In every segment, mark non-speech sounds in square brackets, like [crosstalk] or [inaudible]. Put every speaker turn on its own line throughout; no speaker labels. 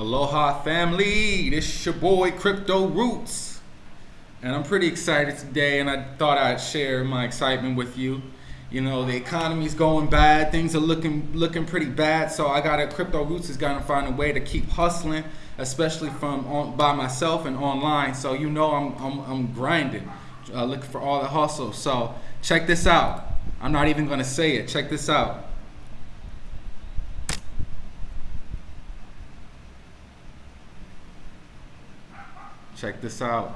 Aloha family, this is your boy Crypto Roots. And I'm pretty excited today and I thought I'd share my excitement with you. You know, the economy's going bad, things are looking looking pretty bad, so I got a Crypto Roots is gonna find a way to keep hustling, especially from on, by myself and online. So you know I'm I'm, I'm grinding, uh, looking for all the hustle. So check this out. I'm not even gonna say it. Check this out. Check this out.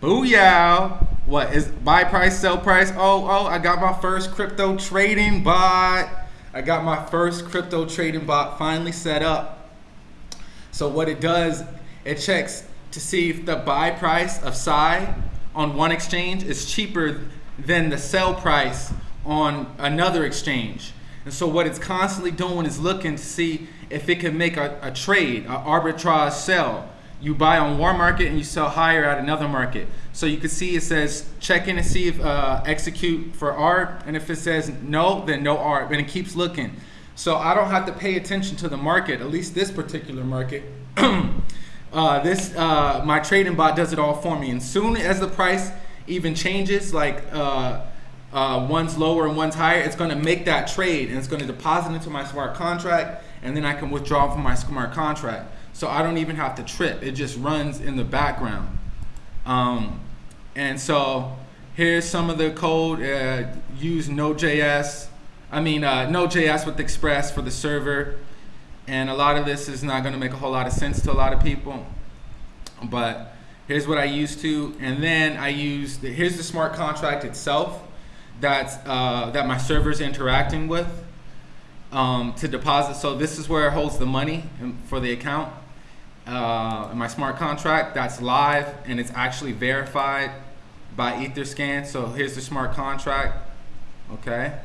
Booyah! What is buy price, sell price? Oh, oh, I got my first crypto trading bot. I got my first crypto trading bot finally set up. So what it does, it checks to see if the buy price of Psy on one exchange is cheaper than the sell price on another exchange. And so what it's constantly doing is looking to see if it can make a, a trade, an arbitrage sell you buy on one market and you sell higher at another market. So you can see it says check in and see if uh, execute for ARB, and if it says no, then no ARB, and it keeps looking. So I don't have to pay attention to the market, at least this particular market. [clears throat] uh, this uh, my trading bot does it all for me, and soon as the price even changes, like uh, uh, one's lower and one's higher, it's going to make that trade, and it's going to deposit into my smart contract, and then I can withdraw from my smart contract so I don't even have to trip. It just runs in the background. Um, and so here's some of the code. Uh, use Node.js. I mean uh, Node.js with Express for the server. And a lot of this is not going to make a whole lot of sense to a lot of people. But here's what I used to. And then I use, the, here's the smart contract itself that's, uh, that my server is interacting with um, to deposit. So this is where it holds the money for the account uh, my smart contract that's live and it's actually verified by Etherscan. So here's the smart contract, okay?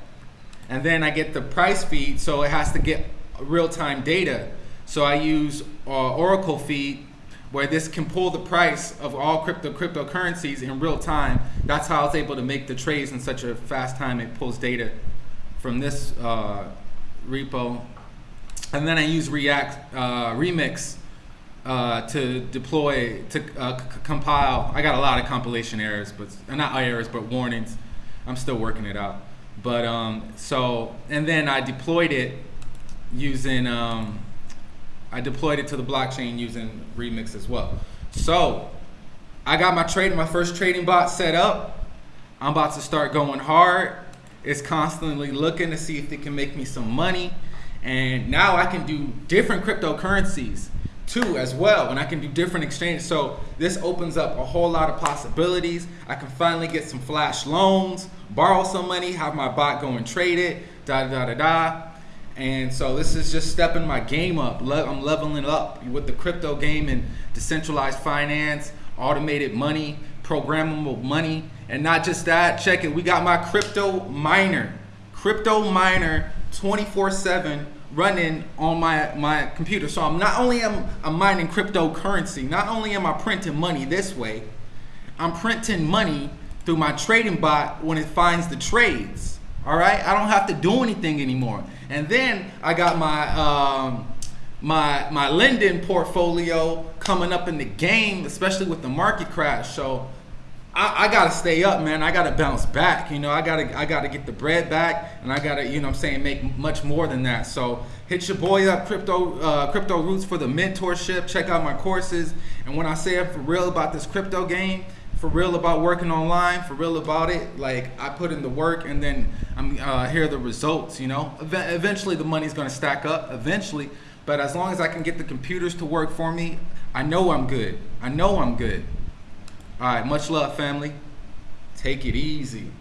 And then I get the price feed, so it has to get real-time data. So I use uh, Oracle feed where this can pull the price of all crypto cryptocurrencies in real time. That's how I was able to make the trades in such a fast time. It pulls data from this uh, repo. And then I use React uh, Remix uh, to deploy, to uh, compile. I got a lot of compilation errors, but not errors, but warnings. I'm still working it out. But um, so, and then I deployed it using, um, I deployed it to the blockchain using Remix as well. So I got my trade, my first trading bot set up. I'm about to start going hard. It's constantly looking to see if they can make me some money. And now I can do different cryptocurrencies too as well and I can do different exchanges. So this opens up a whole lot of possibilities. I can finally get some flash loans borrow some money have my bot go and trade it da da da da and so this is just stepping my game up. I'm leveling up with the crypto game and decentralized finance automated money programmable money and not just that check it we got my crypto miner crypto miner 24 7 running on my, my computer. So I'm not only am I'm mining cryptocurrency, not only am I printing money this way, I'm printing money through my trading bot when it finds the trades. All right, I don't have to do anything anymore. And then I got my um, my my lending portfolio coming up in the game, especially with the market crash. So I, I, gotta stay up, man. I gotta bounce back. You know, I gotta I gotta get the bread back, and I gotta, you know, I'm saying, make much more than that. So hit your boy up, crypto uh, crypto roots for the mentorship. Check out my courses. And when I say I'm for real about this crypto game, for real about working online, for real about it, like I put in the work, and then I'm uh, here the results. You know, eventually the money's gonna stack up. Eventually, but as long as I can get the computers to work for me, I know I'm good. I know I'm good. All right, much love, family. Take it easy.